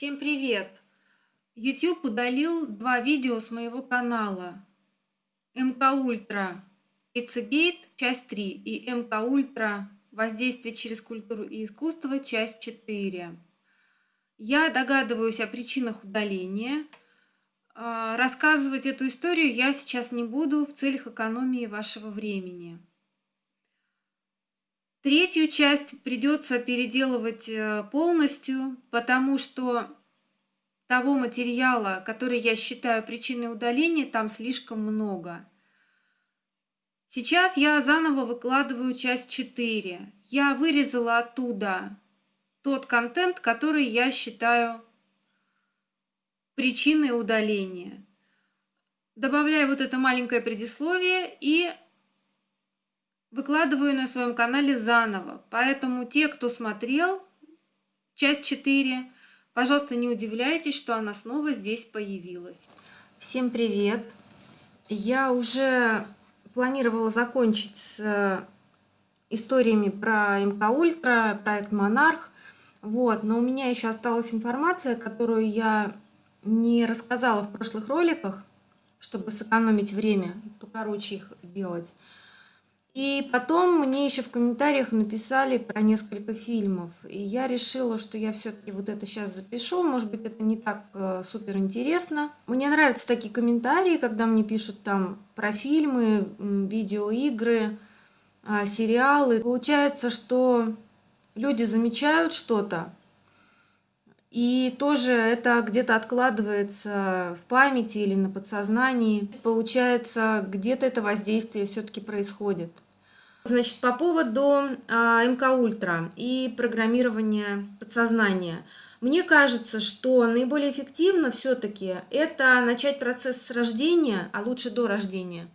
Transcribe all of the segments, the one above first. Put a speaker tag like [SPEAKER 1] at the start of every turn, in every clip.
[SPEAKER 1] Всем привет! YouTube удалил два видео с моего канала. МК Ультра Пиццегейт, часть 3 и МК Ультра Воздействие через культуру и искусство, часть 4. Я догадываюсь о причинах удаления. А, рассказывать эту историю я сейчас не буду в целях экономии вашего времени. Третью часть придется переделывать э, полностью, потому что того материала, который я считаю причиной удаления, там слишком много. Сейчас я заново выкладываю часть 4. Я вырезала оттуда тот контент, который я считаю причиной удаления. Добавляю вот это маленькое предисловие и выкладываю на своем канале заново. Поэтому те, кто смотрел часть 4, пожалуйста, не удивляйтесь, что она снова здесь появилась. Всем привет! Я уже планировала закончить с э, историями про МК Ультра, проект Монарх. Вот, но у меня еще осталась информация, которую я не рассказала в прошлых роликах, чтобы сэкономить время, покороче их делать. И потом мне еще в комментариях написали про несколько фильмов. И я решила, что я все-таки вот это сейчас запишу. Может быть, это не так э, супер интересно. Мне нравятся такие комментарии, когда мне пишут там про фильмы, видеоигры, э, сериалы. Получается, что люди замечают что-то, и тоже это где-то откладывается в памяти или на подсознании. Получается, где-то это воздействие все-таки происходит. Значит, по поводу а, МК Ультра и программирования подсознания. Мне кажется, что наиболее эффективно все-таки это начать процесс с рождения, а лучше до рождения.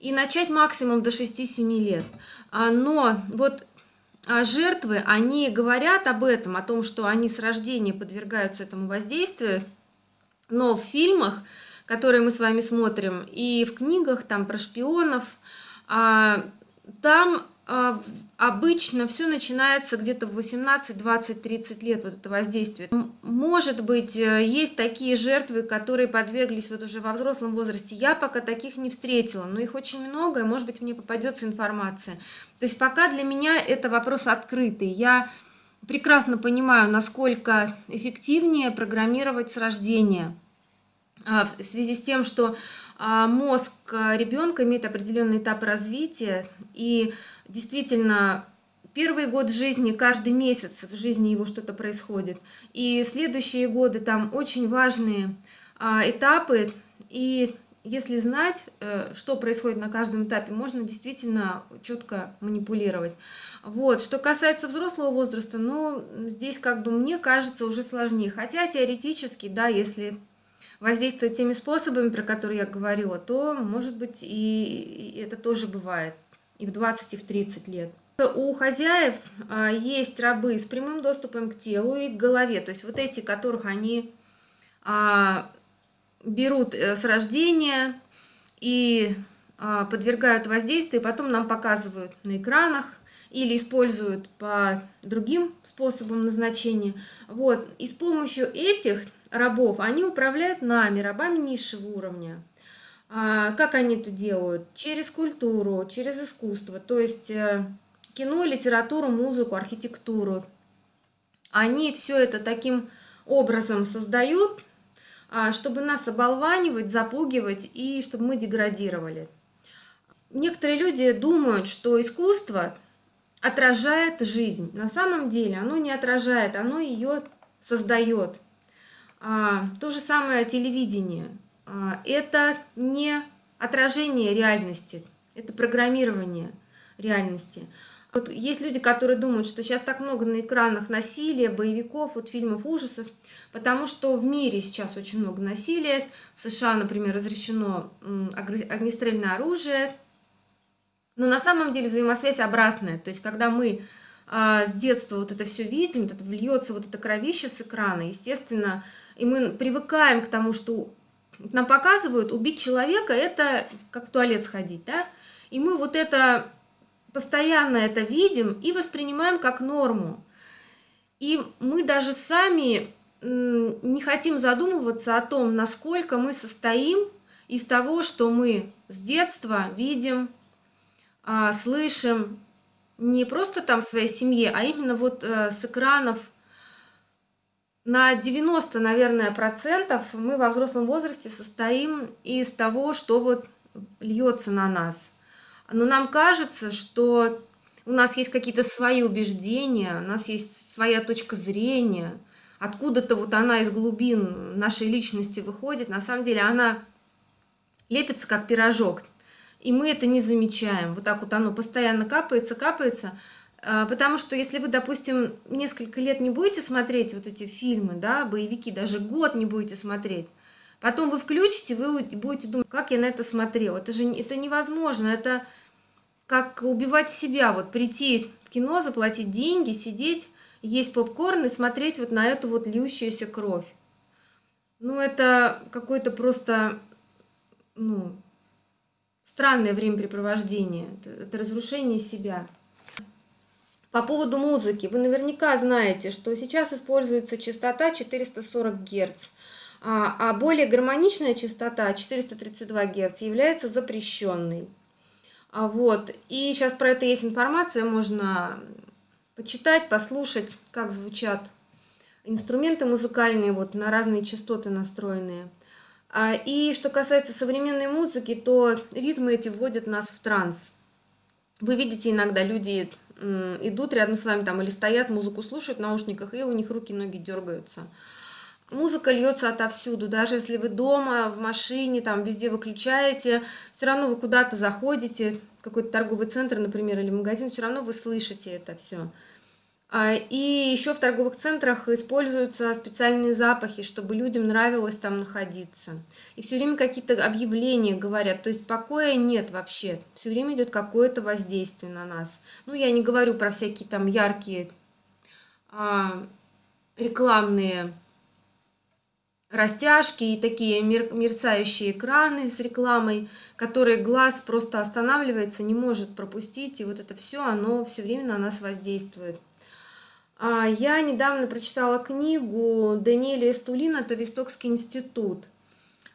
[SPEAKER 1] И начать максимум до 6-7 лет. А, но вот жертвы, они говорят об этом, о том, что они с рождения подвергаются этому воздействию, но в фильмах, которые мы с вами смотрим, и в книгах там про шпионов, а, там а, обычно все начинается где-то в 18, 20, 30 лет, вот это воздействие. Может быть, э, есть такие жертвы, которые подверглись вот уже во взрослом возрасте. Я пока таких не встретила, но их очень много, и, может быть, мне попадется информация. То есть пока для меня это вопрос открытый. Я прекрасно понимаю, насколько эффективнее программировать с рождения а, в связи с тем, что а, мозг ребенка имеет определенный этап развития, и действительно первый год жизни, каждый месяц в жизни его что-то происходит. И следующие годы там очень важные а, этапы. И если знать, э, что происходит на каждом этапе, можно действительно четко манипулировать. Вот. Что касается взрослого возраста, ну, здесь, как бы, мне кажется, уже сложнее. Хотя теоретически, да, если воздействовать теми способами, про которые я говорила, то, может быть, и, это тоже бывает и в 20, и в 30 лет. У хозяев а, есть рабы с прямым доступом к телу и к голове, то есть вот эти, которых они а, берут э, с рождения и а, подвергают воздействию, потом нам показывают на экранах или используют по другим способам назначения. Вот. И с помощью этих рабов они управляют нами, рабами низшего уровня. А, как они это делают? Через культуру, через искусство, то есть э, кино, литературу, музыку, архитектуру. Они все это таким образом создают, а, чтобы нас оболванивать, запугивать и чтобы мы деградировали. Некоторые люди думают, что искусство отражает жизнь. На самом деле оно не отражает, оно ее создает. А, то же самое телевидение – это не отражение реальности, это программирование реальности. Вот есть люди, которые думают, что сейчас так много на экранах насилия, боевиков, вот фильмов ужасов, потому что в мире сейчас очень много насилия. В США, например, разрешено огнестрельное оружие. Но на самом деле взаимосвязь обратная. То есть, когда мы а, с детства вот это все видим, это вльется вот это кровище с экрана, естественно, и мы привыкаем к тому, что нам показывают, убить человека – это как в туалет сходить, да? И мы вот это, постоянно это видим и воспринимаем как норму. И мы даже сами не хотим задумываться о том, насколько мы состоим из того, что мы с детства видим, а, слышим не просто там в своей семье, а именно вот э, с экранов на 90, наверное, процентов мы во взрослом возрасте состоим из того, что вот льется на нас. Но нам кажется, что у нас есть какие-то свои убеждения, у нас есть своя точка зрения, откуда-то вот она из глубин нашей личности выходит. На самом деле она лепится как пирожок, и мы это не замечаем. Вот так вот оно постоянно капается, капается, потому что если вы, допустим, несколько лет не будете смотреть вот эти фильмы, да, боевики, даже год не будете смотреть, потом вы включите, вы будете думать, как я на это смотрел. Это же это невозможно, это как убивать себя, вот прийти в кино, заплатить деньги, сидеть, есть попкорн и смотреть вот на эту вот льющуюся кровь. Ну, это какое-то просто, ну, странное времяпрепровождение, это, это разрушение себя. По поводу музыки, вы наверняка знаете, что сейчас используется частота 440 Гц, а, а более гармоничная частота 432 Гц является запрещенной. А вот, и сейчас про это есть информация, можно почитать, послушать, как звучат инструменты музыкальные, вот на разные частоты настроенные. А, и что касается современной музыки, то ритмы эти вводят нас в транс. Вы видите, иногда люди идут рядом с вами там или стоят, музыку слушают в наушниках, и у них руки, ноги дергаются. Музыка льется отовсюду, даже если вы дома, в машине, там везде выключаете, все равно вы куда-то заходите, в какой-то торговый центр, например, или магазин, все равно вы слышите это все. А, и еще в торговых центрах используются специальные запахи, чтобы людям нравилось там находиться. И все время какие-то объявления говорят, то есть покоя нет вообще. Все время идет какое-то воздействие на нас. Ну, я не говорю про всякие там яркие а, рекламные растяжки и такие мерцающие экраны с рекламой, которые глаз просто останавливается, не может пропустить. И вот это все, оно все время на нас воздействует. А, я недавно прочитала книгу Даниэля Эстулина, это Вестокский институт.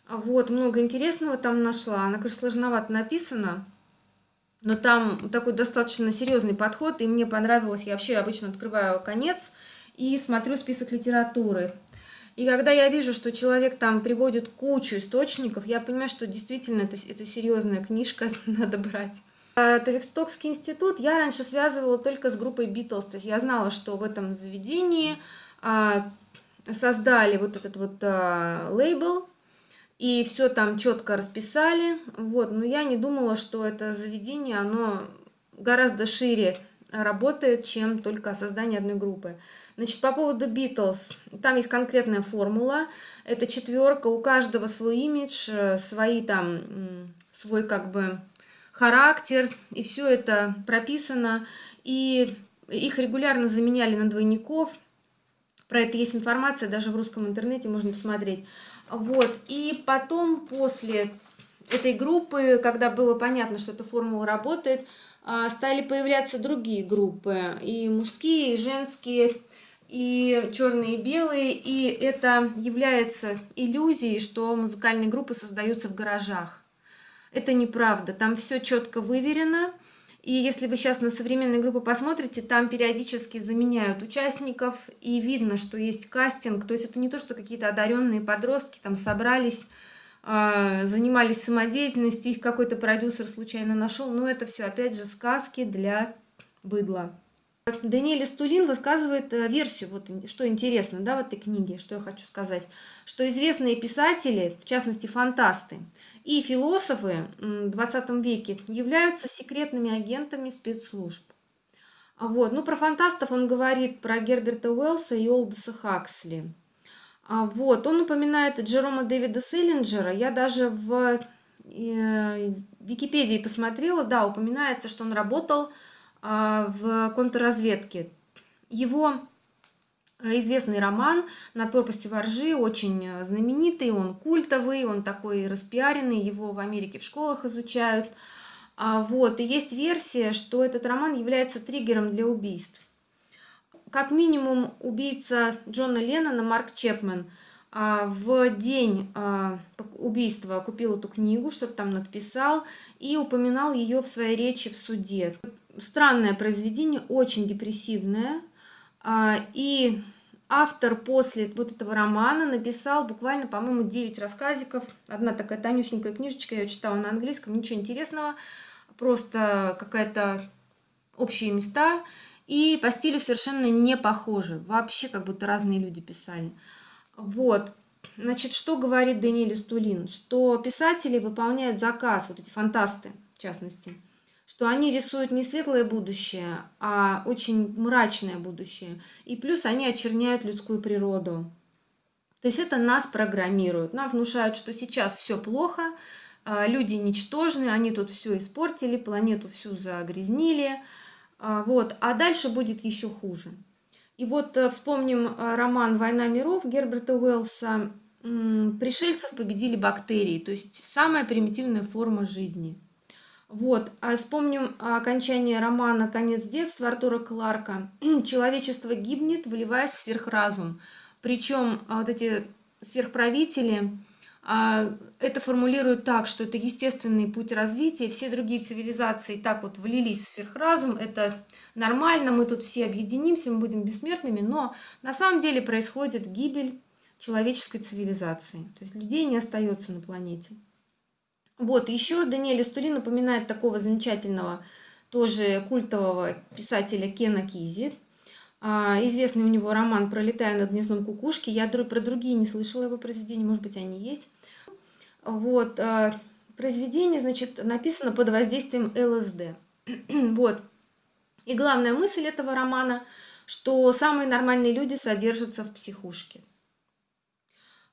[SPEAKER 1] А вот, много интересного там нашла. Она, конечно, сложновато написана, но там такой достаточно серьезный подход, и мне понравилось. Я вообще обычно открываю конец и смотрю список литературы. И когда я вижу, что человек там приводит кучу источников, я понимаю, что действительно это, это серьезная книжка, надо брать. Тавикстокский институт я раньше связывала только с группой Битлз, то есть я знала, что в этом заведении а, создали вот этот вот а, лейбл, и все там четко расписали, вот, но я не думала, что это заведение, оно гораздо шире работает, чем только создание одной группы. Значит, по поводу Битлз, там есть конкретная формула, это четверка, у каждого свой имидж, э, свои там, свой как бы характер, и все это прописано, и их регулярно заменяли на двойников. Про это есть информация, даже в русском интернете можно посмотреть. Вот, и потом после этой группы, когда было понятно, что эта формула работает, а, стали появляться другие группы, и мужские, и женские, и черные и белые, и это является иллюзией, что музыкальные группы создаются в гаражах. Это неправда, там все четко выверено. И если вы сейчас на современные группы посмотрите, там периодически заменяют участников, и видно, что есть кастинг. То есть это не то, что какие-то одаренные подростки там собрались, а, занимались самодеятельностью, их какой-то продюсер случайно нашел. Но это все, опять же, сказки для быдла. Даниэль Стулин высказывает э, версию, вот что интересно, да, в этой книге, что я хочу сказать, что известные писатели, в частности фантасты, и философы в 20 веке являются секретными агентами спецслужб. Вот. Ну, про фантастов он говорит про Герберта Уэллса и Олдеса Хаксли. А вот. Он упоминает Джерома Дэвида Селлинджера. Я даже в э, Википедии посмотрела, да, упоминается, что он работал а, в контрразведке. Его известный роман «Над пропастью воржи», очень э, знаменитый, он культовый, он такой распиаренный, его в Америке в школах изучают. А, вот, и есть версия, что этот роман является триггером для убийств. как минимум убийца Джона Леннона Марк Чепмен а, в день а, убийства купил эту книгу, что-то там написал и упоминал ее в своей речи в суде. Странное произведение, очень депрессивное. И автор после вот этого романа написал буквально, по-моему, 9 рассказиков. Одна такая тонюсенькая книжечка, я читала на английском, ничего интересного, просто какая-то общие места. И по стилю совершенно не похожи, вообще как будто разные люди писали. Вот, значит, что говорит Даниэль Стулин? Что писатели выполняют заказ, вот эти фантасты, в частности, что они рисуют не светлое будущее, а очень мрачное будущее. И плюс они очерняют людскую природу. То есть это нас программируют. Нам внушают, что сейчас все плохо, а, люди ничтожны, они тут все испортили, планету всю загрязнили. А, вот. А дальше будет еще хуже. И вот э, вспомним э, роман «Война миров» Герберта Уэллса. Пришельцев победили бактерии, то есть самая примитивная форма жизни – вот, а вспомним окончание романа «Конец детства» Артура Кларка. Человечество гибнет, выливаясь в сверхразум. Причем а, вот эти сверхправители а, это формулируют так, что это естественный путь развития, все другие цивилизации так вот влились в сверхразум, это нормально, мы тут все объединимся, мы будем бессмертными, но на самом деле происходит гибель человеческой цивилизации, то есть людей не остается на планете. Вот, еще Даниэль Стурин напоминает такого замечательного, тоже культового писателя Кена Кизи. А, известный у него роман «Пролетая над гнездом кукушки». Я про другие не слышала его произведения, может быть, они есть. Вот, а, произведение, значит, написано под воздействием ЛСД. вот. И главная мысль этого романа, что самые нормальные люди содержатся в психушке.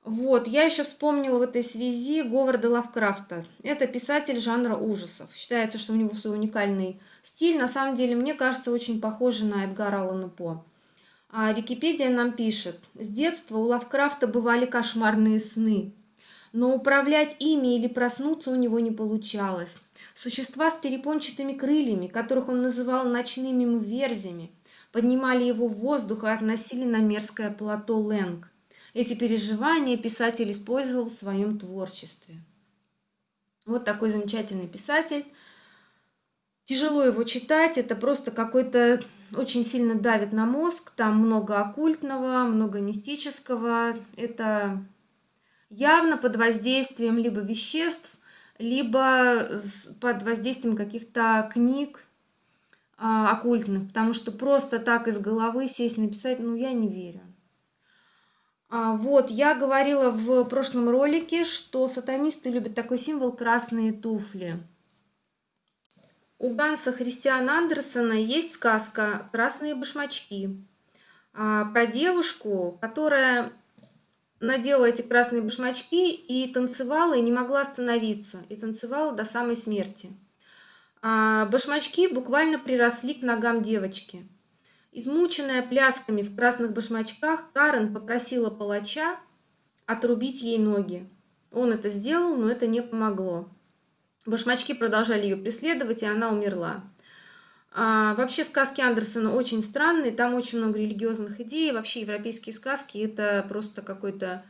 [SPEAKER 1] Вот, я еще вспомнила в этой связи Говарда Лавкрафта. Это писатель жанра ужасов. Считается, что у него свой уникальный стиль. На самом деле, мне кажется, очень похоже на Эдгара Аллана По. А Википедия нам пишет. С детства у Лавкрафта бывали кошмарные сны. Но управлять ими или проснуться у него не получалось. Существа с перепончатыми крыльями, которых он называл ночными верзями, поднимали его в воздух и относили на мерзкое плато Лэнг. Эти переживания писатель использовал в своем творчестве. Вот такой замечательный писатель. Тяжело его читать, это просто какой-то очень сильно давит на мозг, там много оккультного, много мистического. Это явно под воздействием либо веществ, либо под воздействием каких-то книг а, оккультных, потому что просто так из головы сесть написать, ну, я не верю. А, вот, я говорила в прошлом ролике, что сатанисты любят такой символ красные туфли. У Ганса Христиана Андерсона есть сказка «Красные башмачки» а, про девушку, которая надела эти красные башмачки и танцевала, и не могла остановиться, и танцевала до самой смерти. А башмачки буквально приросли к ногам девочки – Измученная плясками в красных башмачках, Карен попросила палача отрубить ей ноги. Он это сделал, но это не помогло. Башмачки продолжали ее преследовать, и она умерла. А, вообще сказки Андерсона очень странные, там очень много религиозных идей. Вообще европейские сказки это просто какое-то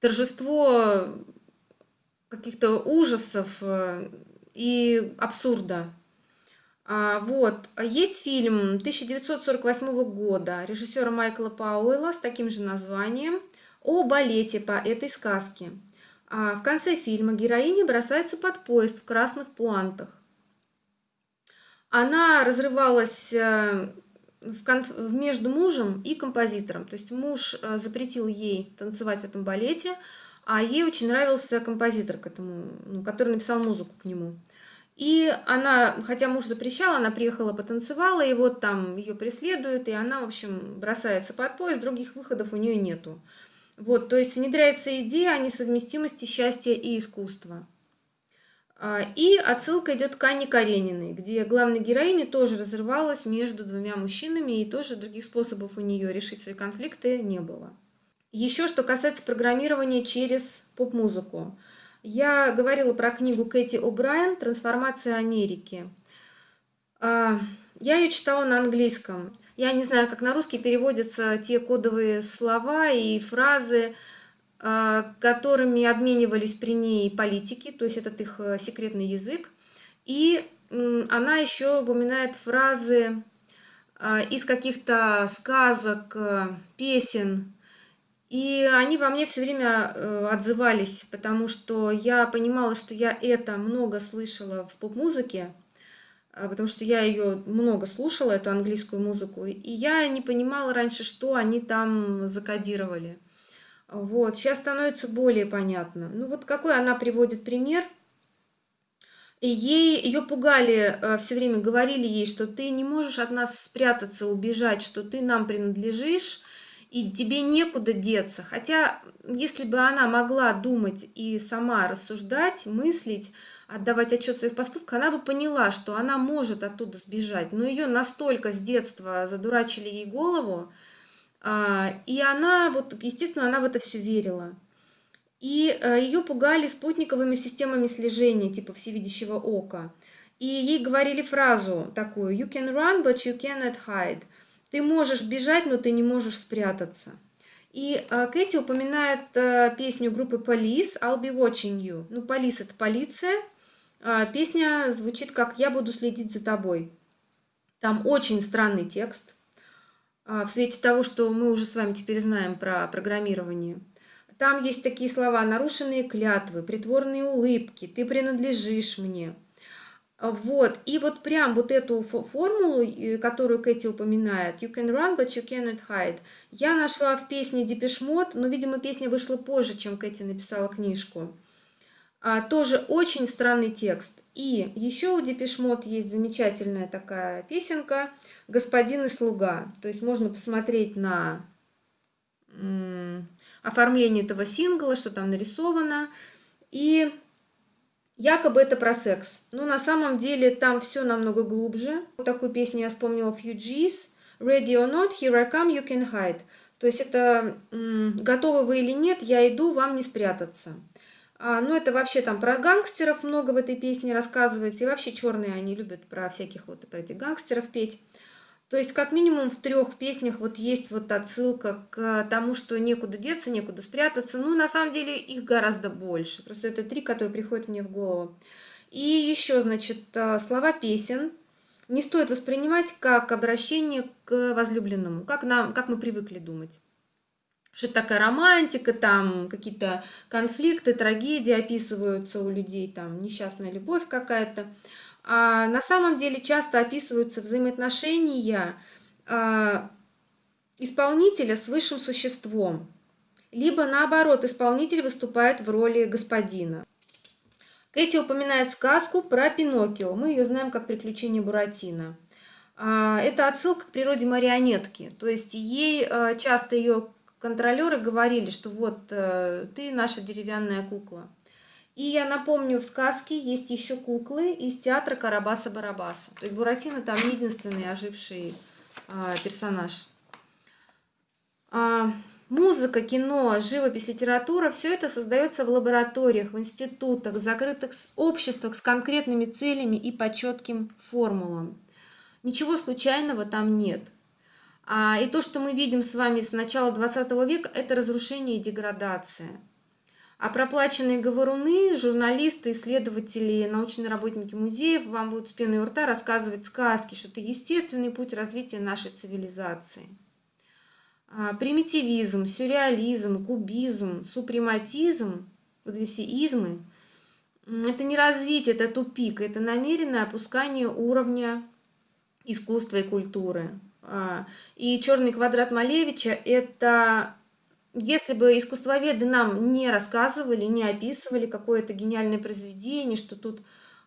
[SPEAKER 1] торжество каких-то ужасов э, и абсурда. А, вот. Есть фильм 1948 года режиссера Майкла Пауэлла с таким же названием о балете по этой сказке. А в конце фильма героиня бросается под поезд в красных пуантах. Она разрывалась э, между мужем и композитором. То есть муж э, запретил ей танцевать в этом балете, а ей очень нравился композитор, к этому, ну, который написал музыку к нему. И она, хотя муж запрещал, она приехала, потанцевала, и вот там ее преследуют, и она, в общем, бросается под поезд, других выходов у нее нету. Вот, то есть внедряется идея о несовместимости счастья и искусства. А, и отсылка идет к Анне Карениной, где главная героиня тоже разрывалась между двумя мужчинами, и тоже других способов у нее решить свои конфликты не было. Еще что касается программирования через поп-музыку. Я говорила про книгу Кэти О'Брайен «Трансформация Америки». А, я ее читала на английском. Я не знаю, как на русский переводятся те кодовые слова и фразы, а, которыми обменивались при ней политики, то есть этот их э, секретный язык. И она еще упоминает фразы а, из каких-то сказок, э, песен. И они во мне все время э, отзывались, потому что я понимала, что я это много слышала в поп-музыке, а, потому что я ее много слушала, эту английскую музыку, и я не понимала раньше, что они там закодировали. Вот, сейчас становится более понятно. Ну вот какой она приводит пример. И ей, ее пугали, э, все время говорили ей, что ты не можешь от нас спрятаться, убежать, что ты нам принадлежишь, и тебе некуда деться. Хотя, если бы она могла думать и сама рассуждать, мыслить, отдавать отчет своих поступках, она бы поняла, что она может оттуда сбежать. Но ее настолько с детства задурачили ей голову, а, и она, вот, естественно, она в это все верила. И э, ее пугали спутниковыми системами слежения, типа всевидящего ока. И ей говорили фразу такую «You can run, but you cannot hide». Ты можешь бежать, но ты не можешь спрятаться. И э, Кэти упоминает э, песню группы Police «I'll be watching you». Ну, Police – это полиция. А, песня звучит как «Я буду следить за тобой». Там очень странный текст – а, в свете того, что мы уже с вами теперь знаем про программирование. Там есть такие слова «нарушенные клятвы», «притворные улыбки», «ты принадлежишь мне». Вот, и вот прям вот эту формулу, которую Кэти упоминает, «You can run, but you cannot hide», я нашла в песне Mode, но, видимо, песня вышла позже, чем Кэти написала книжку. А, тоже очень странный текст. И еще у Депешмот есть замечательная такая песенка «Господин и слуга». То есть можно посмотреть на оформление этого сингла, что там нарисовано. И якобы это про секс. Но на самом деле там все намного глубже. Вот такую песню я вспомнила Fugees. Ready or not, here I come, you can hide. То есть это готовы вы или нет, я иду, вам не спрятаться. А, ну, это вообще там про гангстеров много в этой песне рассказывается. И вообще черные они любят про всяких вот про этих гангстеров петь. То есть, как минимум, в трех песнях вот есть вот отсылка к тому, что некуда деться, некуда спрятаться. Ну, на самом деле, их гораздо больше. Просто это три, которые приходят мне в голову. И еще, значит, а, слова песен не стоит воспринимать как обращение к возлюбленному, как, нам, как мы привыкли думать что это такая романтика, там какие-то конфликты, трагедии описываются у людей, там несчастная любовь какая-то. А на самом деле часто описываются взаимоотношения а, исполнителя с высшим существом. Либо наоборот, исполнитель выступает в роли господина. Кэти упоминает сказку про Пиноккио. Мы ее знаем как «Приключения Буратино». А, это отсылка к природе марионетки. То есть ей а, часто ее контролеры говорили, что вот э, ты наша деревянная кукла. И я напомню, в сказке есть еще куклы из театра Карабаса-Барабаса. То есть Буратино там единственный оживший а, персонаж. А, музыка, кино, живопись, литература – все это создается в лабораториях, в институтах, в закрытых обществах с конкретными целями и по четким формулам. Ничего случайного там нет – а, и то, что мы видим с вами с начала 20 века, это разрушение и деградация. А проплаченные говоруны, журналисты, исследователи, научные работники музеев вам будут с пеной у рта рассказывать сказки, что это естественный путь развития нашей цивилизации. А, примитивизм, сюрреализм, кубизм, супрематизм, вот эти все измы, это не развитие, это тупик, это намеренное опускание уровня искусства и культуры. А, и черный квадрат Малевича – это если бы искусствоведы нам не рассказывали, не описывали какое-то гениальное произведение, что тут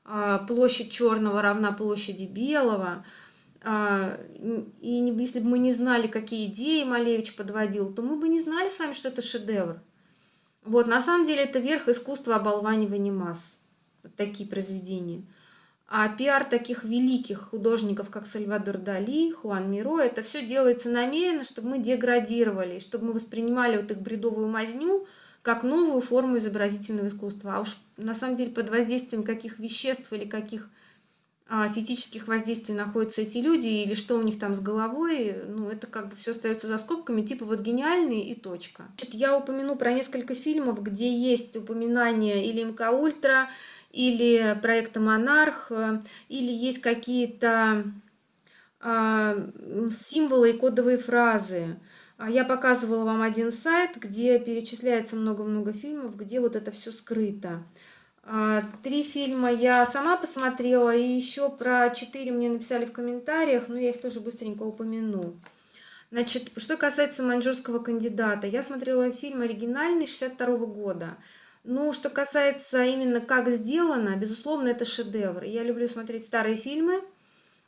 [SPEAKER 1] а, площадь черного равна площади белого, а, и если бы мы не знали, какие идеи Малевич подводил, то мы бы не знали сами, что это шедевр. Вот, на самом деле это верх искусства оболванивания масс. Вот такие произведения. А пиар таких великих художников, как Сальвадор Дали, Хуан Миро, это все делается намеренно, чтобы мы деградировали, чтобы мы воспринимали вот их бредовую мазню как новую форму изобразительного искусства. А уж на самом деле под воздействием каких веществ или каких а, физических воздействий находятся эти люди или что у них там с головой, ну, это как бы все остается за скобками, типа вот гениальные и точка. Значит, я упомяну про несколько фильмов, где есть упоминание или МК Ультра, или проекта Монарх, или есть какие-то а, символы и кодовые фразы. А я показывала вам один сайт, где перечисляется много-много фильмов, где вот это все скрыто. А, три фильма я сама посмотрела, и еще про четыре мне написали в комментариях, но я их тоже быстренько упомяну. Значит, что касается маньчжурского кандидата, я смотрела фильм оригинальный 62 -го года. Ну, что касается именно как сделано, безусловно, это шедевр. Я люблю смотреть старые фильмы,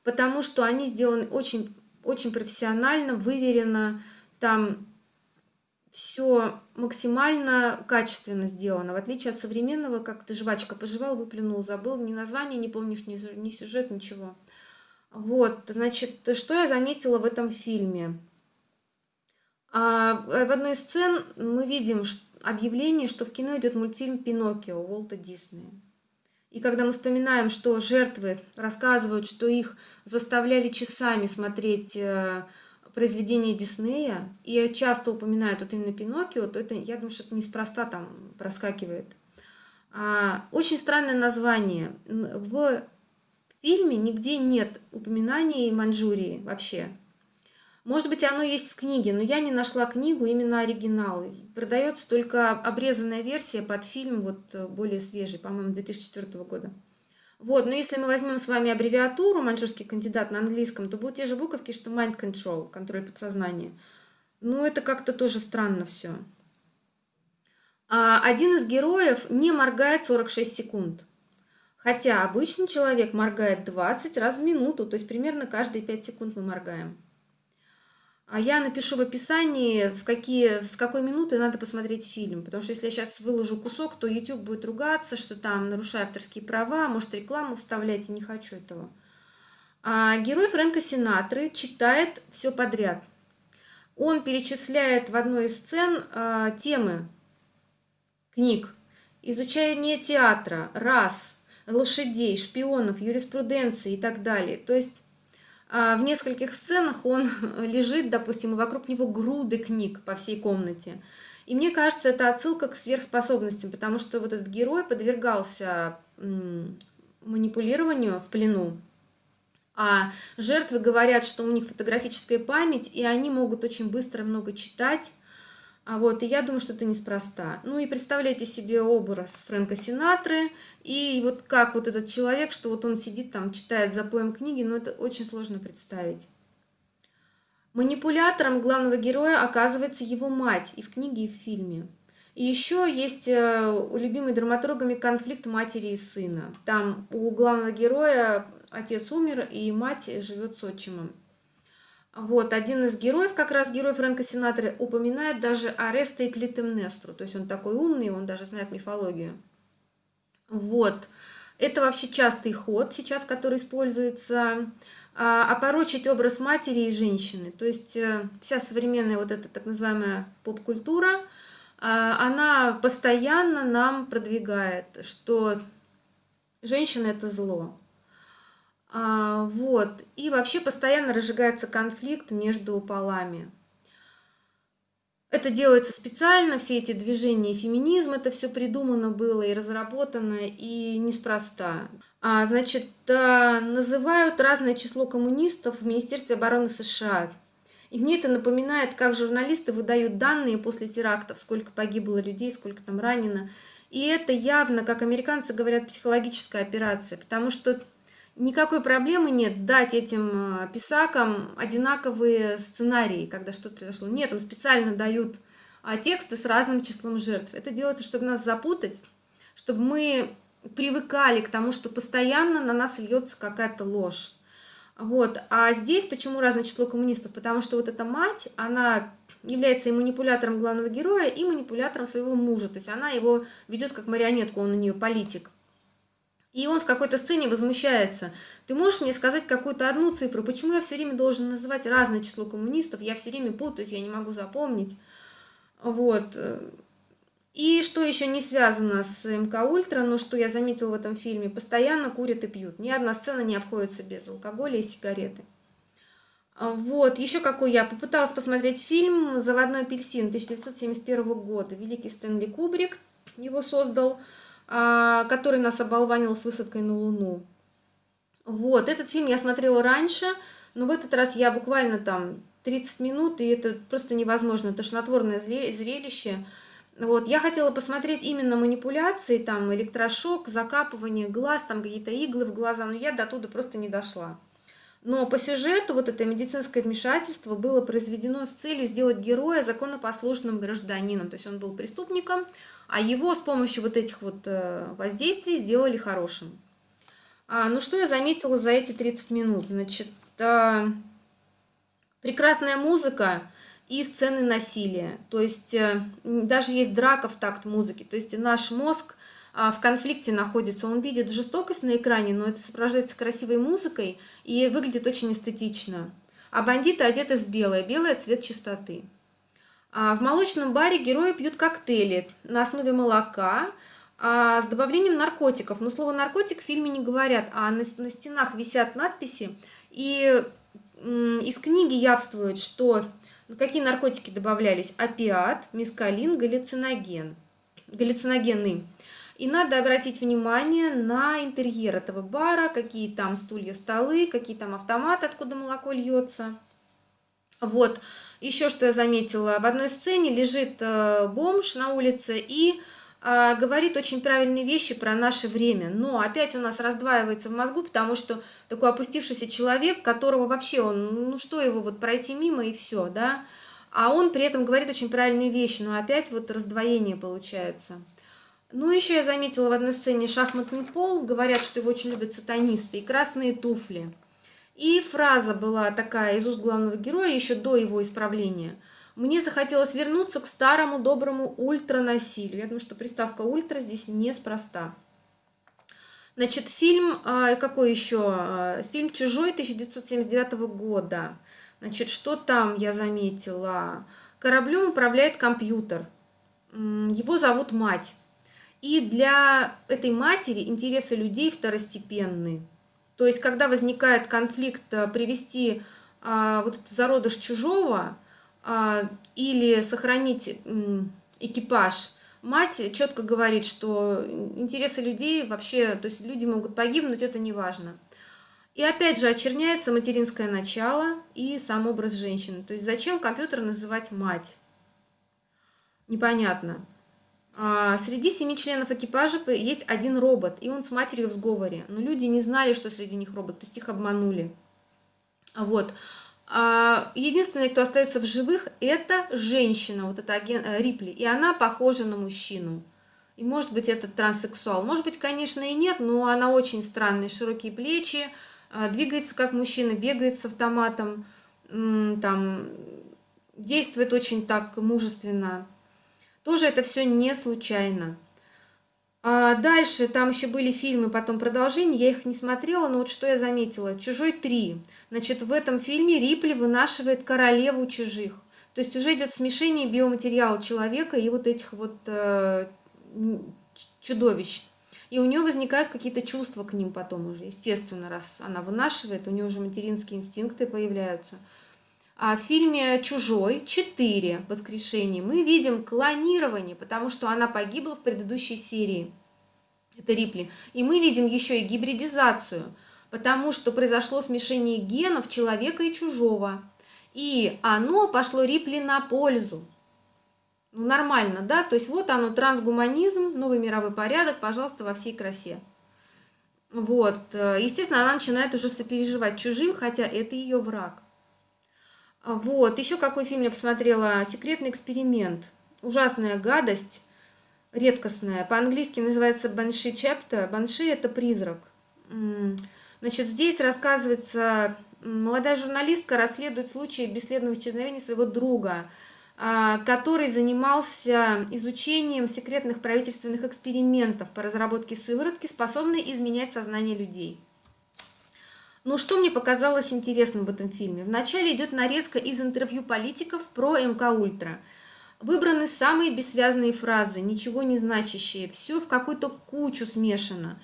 [SPEAKER 1] потому что они сделаны очень, очень профессионально, выверенно. Там все максимально качественно сделано, в отличие от современного, как ты жвачка пожевал, выплюнул, забыл, ни название не помнишь, ни, ни сюжет, ничего. Вот, значит, что я заметила в этом фильме? А в одной из сцен мы видим объявление, что в кино идет мультфильм «Пиноккио» Уолта Диснея. И когда мы вспоминаем, что жертвы рассказывают, что их заставляли часами смотреть э, произведения Диснея, и часто упоминают вот именно Пиноккио, то это, я думаю, что это неспроста там проскакивает. А, очень странное название. В фильме нигде нет упоминаний Маньчжурии вообще. Может быть, оно есть в книге, но я не нашла книгу, именно оригинал. Продается только обрезанная версия под фильм, вот более свежий, по-моему, 2004 года. Вот, но если мы возьмем с вами аббревиатуру маньчжурский кандидат на английском, то будут те же буковки, что mind control, контроль подсознания. Ну, это как-то тоже странно все. А один из героев не моргает 46 секунд. Хотя обычный человек моргает 20 раз в минуту, то есть примерно каждые 5 секунд мы моргаем. А я напишу в описании, в какие, с какой минуты надо посмотреть фильм. Потому что если я сейчас выложу кусок, то YouTube будет ругаться, что там нарушаю авторские права, может рекламу вставлять, и не хочу этого. А герой Фрэнка Синатры читает все подряд. Он перечисляет в одной из сцен а, темы книг. Изучение театра, рас, лошадей, шпионов, юриспруденции и так далее. То есть в нескольких сценах он лежит, допустим, и вокруг него груды книг по всей комнате. И мне кажется, это отсылка к сверхспособностям, потому что вот этот герой подвергался манипулированию в плену, а жертвы говорят, что у них фотографическая память, и они могут очень быстро много читать, а вот, и я думаю, что это неспроста. Ну и представляйте себе образ Фрэнка Синатры, и вот как вот этот человек, что вот он сидит там, читает за поем книги, ну это очень сложно представить. Манипулятором главного героя оказывается его мать и в книге, и в фильме. И еще есть э, у любимой драматургами конфликт матери и сына. Там у главного героя отец умер, и мать живет с отчимом. Вот, один из героев, как раз герой Фрэнка Синатора, упоминает даже Ареста и Клитемнестру. То есть он такой умный, он даже знает мифологию. Вот. Это вообще частый ход сейчас, который используется. А, опорочить образ матери и женщины. То есть э, вся современная вот эта так называемая поп-культура, а, она постоянно нам продвигает, что женщина – это зло. А, вот. И вообще постоянно разжигается конфликт между полами. Это делается специально, все эти движения феминизм, это все придумано было и разработано, и неспроста. А, значит, а, называют разное число коммунистов в Министерстве обороны США. И мне это напоминает, как журналисты выдают данные после терактов, сколько погибло людей, сколько там ранено. И это явно, как американцы говорят, психологическая операция, потому что никакой проблемы нет дать этим э, писакам одинаковые сценарии, когда что-то произошло. Нет, им специально дают а, тексты с разным числом жертв. Это делается, чтобы нас запутать, чтобы мы привыкали к тому, что постоянно на нас льется какая-то ложь. Вот. А здесь почему разное число коммунистов? Потому что вот эта мать, она является и манипулятором главного героя, и манипулятором своего мужа. То есть она его ведет как марионетку, он у нее политик. И он в какой-то сцене возмущается. Ты можешь мне сказать какую-то одну цифру? Почему я все время должен называть разное число коммунистов? Я все время путаюсь, я не могу запомнить. Вот. И что еще не связано с МК Ультра, но что я заметила в этом фильме, постоянно курят и пьют. Ни одна сцена не обходится без алкоголя и сигареты. Вот, еще какой я попыталась посмотреть фильм «Заводной апельсин» 1971 года. Великий Стэнли Кубрик его создал, который нас оболванил с высадкой на Луну. Вот, этот фильм я смотрела раньше, но в этот раз я буквально там 30 минут, и это просто невозможно, тошнотворное зрелище. Вот, я хотела посмотреть именно манипуляции, там, электрошок, закапывание глаз, там, какие-то иглы в глаза, но я до туда просто не дошла. Но по сюжету вот это медицинское вмешательство было произведено с целью сделать героя законопослушным гражданином. То есть он был преступником, а его с помощью вот этих вот э, воздействий сделали хорошим. А, ну что я заметила за эти 30 минут? Значит, а, прекрасная музыка, и сцены насилия. То есть э, даже есть драка в такт музыки. То есть наш мозг в конфликте находится, он видит жестокость на экране, но это сопровождается красивой музыкой и выглядит очень эстетично. А бандиты одеты в белое, белое цвет чистоты. А в молочном баре герои пьют коктейли на основе молока а, с добавлением наркотиков. Но слово наркотик в фильме не говорят, а на, на стенах висят надписи. И из книги явствует, что Какие наркотики добавлялись? Опиат, мискалин, галлюциноген. Галлюциногены. И надо обратить внимание на интерьер этого бара, какие там стулья, столы, какие там автоматы, откуда молоко льется. Вот, еще что я заметила, в одной сцене лежит э, бомж на улице и а, говорит очень правильные вещи про наше время, но опять у нас раздваивается в мозгу, потому что такой опустившийся человек, которого вообще он, ну что его вот пройти мимо и все, да, а он при этом говорит очень правильные вещи, но опять вот раздвоение получается. Ну, еще я заметила в одной сцене шахматный пол, говорят, что его очень любят сатанисты, и красные туфли. И фраза была такая из уст главного героя еще до его исправления – мне захотелось вернуться к старому доброму ультранасилию. Я думаю, что приставка ультра здесь неспроста. Значит, фильм, а, какой еще? А, фильм «Чужой» 1979 года. Значит, что там я заметила? Кораблем управляет компьютер. Его зовут мать. И для этой матери интересы людей второстепенны. То есть, когда возникает конфликт, а, привести вот этот зародыш чужого, а, или сохранить экипаж. Мать четко говорит, что интересы людей вообще, то есть люди могут погибнуть, это не важно. И опять же очерняется материнское начало и сам образ женщины. То есть зачем компьютер называть мать? Непонятно. А среди семи членов экипажа есть один робот, и он с матерью в сговоре. Но люди не знали, что среди них робот, то есть их обманули. Вот. А, единственный, кто остается в живых, это женщина, вот эта агент, э, Рипли, и она похожа на мужчину. И может быть это транссексуал, может быть, конечно, и нет, но она очень странная, широкие плечи, а, двигается как мужчина, бегает с автоматом, там, действует очень так мужественно. Тоже это все не случайно. А дальше там еще были фильмы, потом продолжение, я их не смотрела, но вот что я заметила. «Чужой 3». Значит, в этом фильме Рипли вынашивает королеву чужих. То есть уже идет смешение биоматериала человека и вот этих вот э, чудовищ. И у нее возникают какие-то чувства к ним потом уже, естественно, раз она вынашивает, у нее уже материнские инстинкты появляются. А в фильме «Чужой» 4 воскрешения мы видим клонирование, потому что она погибла в предыдущей серии. Это Рипли. И мы видим еще и гибридизацию, потому что произошло смешение генов человека и чужого. И оно пошло Рипли на пользу. Ну, нормально, да? То есть вот оно, трансгуманизм, новый мировой порядок, пожалуйста, во всей красе. Вот. Естественно, она начинает уже сопереживать чужим, хотя это ее враг. Вот, еще какой фильм я посмотрела? «Секретный эксперимент». Ужасная гадость, редкостная. По-английски называется «Банши Чепта». «Банши» — это призрак. Значит, здесь рассказывается, молодая журналистка расследует случай бесследного исчезновения своего друга, а, который занимался изучением секретных правительственных экспериментов по разработке сыворотки, способной изменять сознание людей. Ну, что мне показалось интересным в этом фильме? Вначале идет нарезка из интервью политиков про МК Ультра. Выбраны самые бессвязные фразы, ничего не значащие, все в какую-то кучу смешано.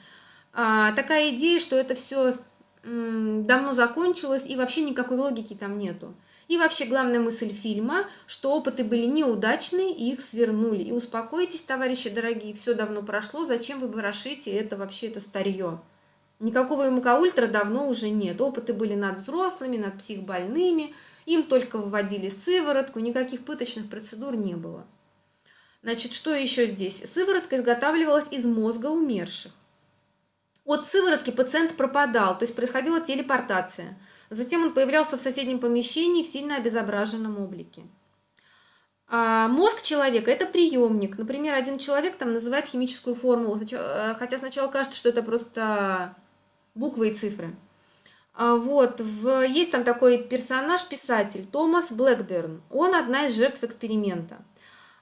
[SPEAKER 1] А, такая идея, что это все давно закончилось и вообще никакой логики там нету. И вообще главная мысль фильма, что опыты были неудачные, и их свернули. И успокойтесь, товарищи дорогие, все давно прошло, зачем вы ворошите это вообще, это старье. Никакого МК-ультра давно уже нет. Опыты были над взрослыми, над психбольными, им только выводили сыворотку, никаких пыточных процедур не было. Значит, что еще здесь? Сыворотка изготавливалась из мозга умерших. От сыворотки пациент пропадал, то есть происходила телепортация. Затем он появлялся в соседнем помещении в сильно обезображенном облике. А мозг человека – это приемник. Например, один человек там называет химическую формулу, э, хотя сначала кажется, что это просто буквы и цифры. А вот, в, есть там такой персонаж, писатель Томас Блэкберн. Он одна из жертв эксперимента.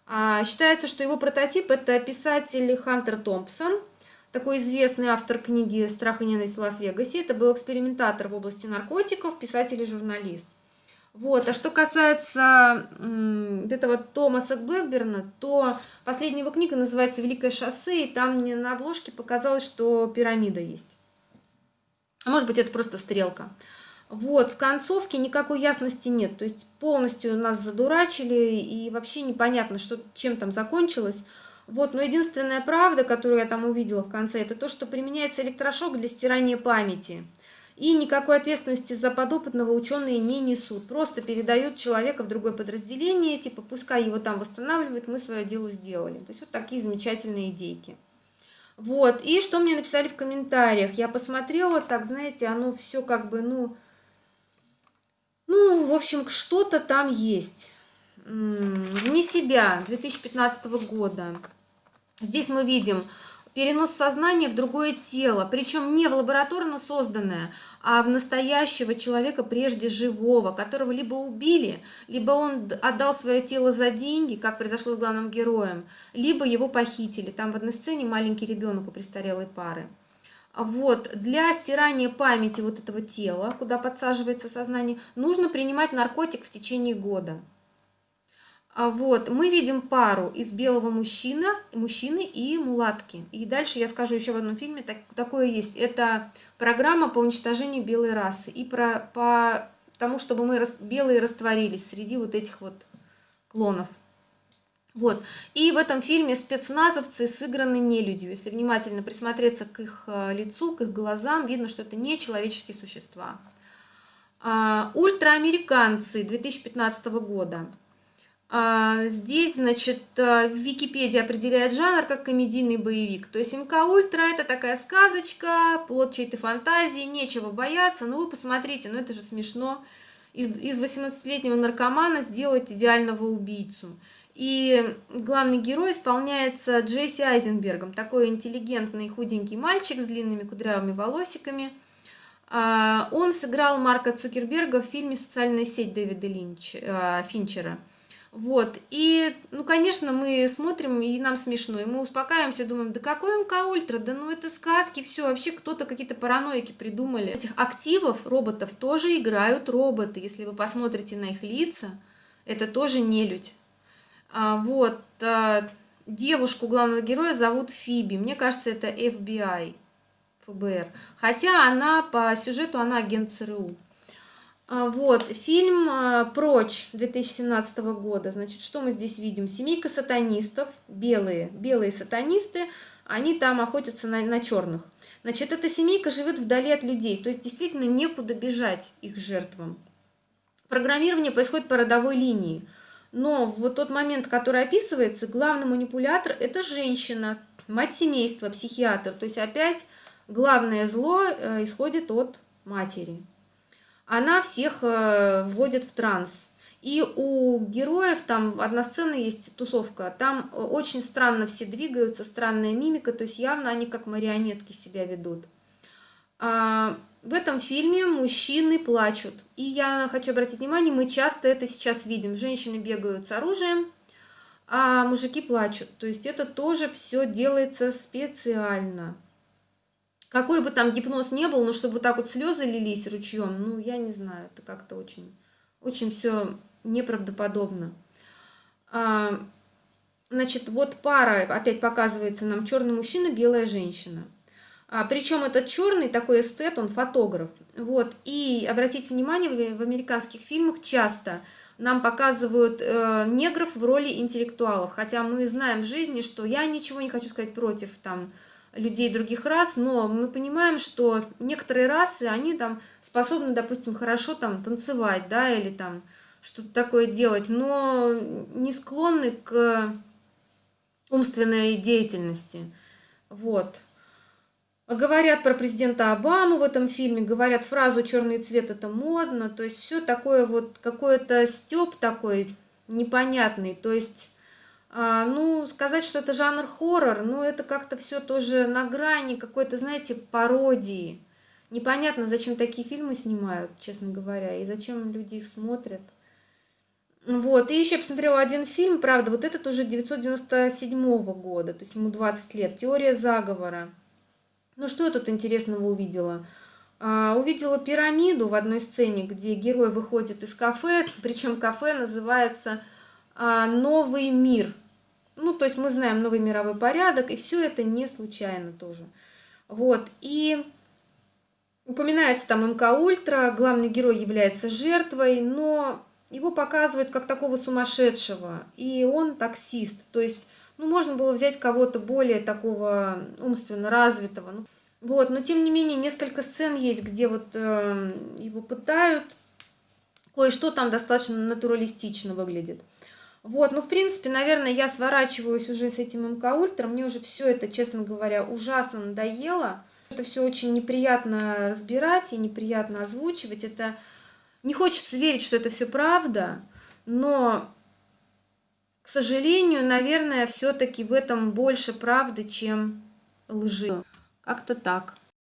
[SPEAKER 1] А, считается, что его прототип – это писатель Хантер Томпсон, такой известный автор книги «Страх и ненависть в Лас-Вегасе». Это был экспериментатор в области наркотиков, писатель и журналист. Вот. А что касается м, этого Томаса Блэкберна, то последняя его книга называется «Великое шоссе», и там мне на обложке показалось, что пирамида есть. А может быть, это просто стрелка. Вот, в концовке никакой ясности нет. То есть полностью нас задурачили, и вообще непонятно, что, чем там закончилось. Вот, но единственная правда, которую я там увидела в конце, это то, что применяется электрошок для стирания памяти. И никакой ответственности за подопытного ученые не несут. Просто передают человека в другое подразделение, типа пускай его там восстанавливают, мы свое дело сделали. То есть вот такие замечательные идейки. Вот, и что мне написали в комментариях? Я посмотрела, так, знаете, оно все как бы, ну, ну, в общем, что-то там есть. Вне себя 2015 года. Здесь мы видим перенос сознания в другое тело, причем не в лабораторно созданное, а в настоящего человека прежде живого, которого либо убили, либо он отдал свое тело за деньги, как произошло с главным героем, либо его похитили. Там в одной сцене маленький ребенок у престарелой пары. Вот, для стирания памяти вот этого тела, куда подсаживается сознание, нужно принимать наркотик в течение года. А вот, мы видим пару из белого мужчина, мужчины и мулатки. И дальше я скажу еще в одном фильме, так, такое есть. Это программа по уничтожению белой расы. И про, по тому, чтобы мы рас, белые растворились среди вот этих вот клонов. Вот. И в этом фильме спецназовцы сыграны нелюдью. Если внимательно присмотреться к их э, лицу, к их глазам, видно, что это не человеческие существа. А, ультраамериканцы 2015 года. А, здесь, значит, э, Википедия определяет жанр как комедийный боевик. То есть МК Ультра это такая сказочка, плод чьей-то фантазии, нечего бояться. Ну вы посмотрите, ну это же смешно. Из, из 18-летнего наркомана сделать идеального убийцу. И главный герой исполняется Джесси Айзенбергом. Такой интеллигентный худенький мальчик с длинными кудрявыми волосиками. А, он сыграл Марка Цукерберга в фильме «Социальная сеть» Дэвида Линч, Финчера. Вот, и, ну, конечно, мы смотрим, и нам смешно, и мы успокаиваемся, думаем, да какой МК Ультра, да ну это сказки, все, вообще кто-то какие-то параноики придумали. Этих активов, роботов, тоже играют роботы, если вы посмотрите на их лица, это тоже нелюдь. А, вот, а, девушку главного героя зовут Фиби, мне кажется, это FBI, ФБР, хотя она по сюжету, она агент ЦРУ. А, вот, фильм а, «Прочь» 2017 года. Значит, что мы здесь видим? Семейка сатанистов, белые, белые сатанисты, они там охотятся на, на черных. Значит, эта семейка живет вдали от людей, то есть действительно некуда бежать их жертвам. Программирование происходит по родовой линии. Но в тот момент, который описывается, главный манипулятор – это женщина, мать семейства, психиатр. То есть опять главное зло э, исходит от матери она всех э, вводит в транс. И у героев там одна сцена есть, тусовка, там очень странно все двигаются, странная мимика, то есть явно они как марионетки себя ведут. А, в этом фильме мужчины плачут. И я хочу обратить внимание, мы часто это сейчас видим. Женщины бегают с оружием, а мужики плачут. То есть это тоже все делается специально. Какой бы там гипноз не был, но чтобы вот так вот слезы лились ручьем, ну, я не знаю, это как-то очень, очень все неправдоподобно. А, значит, вот пара, опять показывается нам черный мужчина, белая женщина. А, причем этот черный такой эстет, он фотограф. Вот. И обратите внимание, в, американских фильмах часто нам показывают э, негров в роли интеллектуалов. Хотя мы знаем в жизни, что я ничего не хочу сказать против там людей других рас, но мы понимаем, что некоторые расы, они там способны, допустим, хорошо там танцевать, да, или там что-то такое делать, но не склонны к умственной деятельности. Вот. Говорят про президента Обаму в этом фильме, говорят фразу «черный цвет – это модно», то есть все такое вот, какой-то стёб такой непонятный, то есть, а, ну, сказать, что это жанр хоррор, ну, это как-то все тоже на грани какой-то, знаете, пародии. Непонятно, зачем такие фильмы снимают, честно говоря, и зачем люди их смотрят. Вот, и еще я посмотрела один фильм, правда, вот этот уже 997 года, то есть ему 20 лет, «Теория заговора». Ну что я тут интересного увидела? А, увидела пирамиду в одной сцене, где герой выходит из кафе, причем кафе называется «Новый мир». Ну, то есть мы знаем новый мировой порядок, и все это не случайно тоже. Вот, и упоминается там МК Ультра, главный герой является жертвой, но его показывают как такого сумасшедшего, и он таксист, то есть ну, можно было взять кого-то более такого умственно развитого. Ну, вот, но тем не менее, несколько сцен есть, где вот э, его пытают. Кое-что там достаточно натуралистично выглядит. Вот, ну, в принципе, наверное, я сворачиваюсь уже с этим МК Ультра. Мне уже все это, честно говоря, ужасно надоело. Это все очень неприятно разбирать и неприятно озвучивать. Это не хочется верить, что это все правда, но к сожалению, наверное, все-таки в этом больше правды, чем лжи. Как-то так.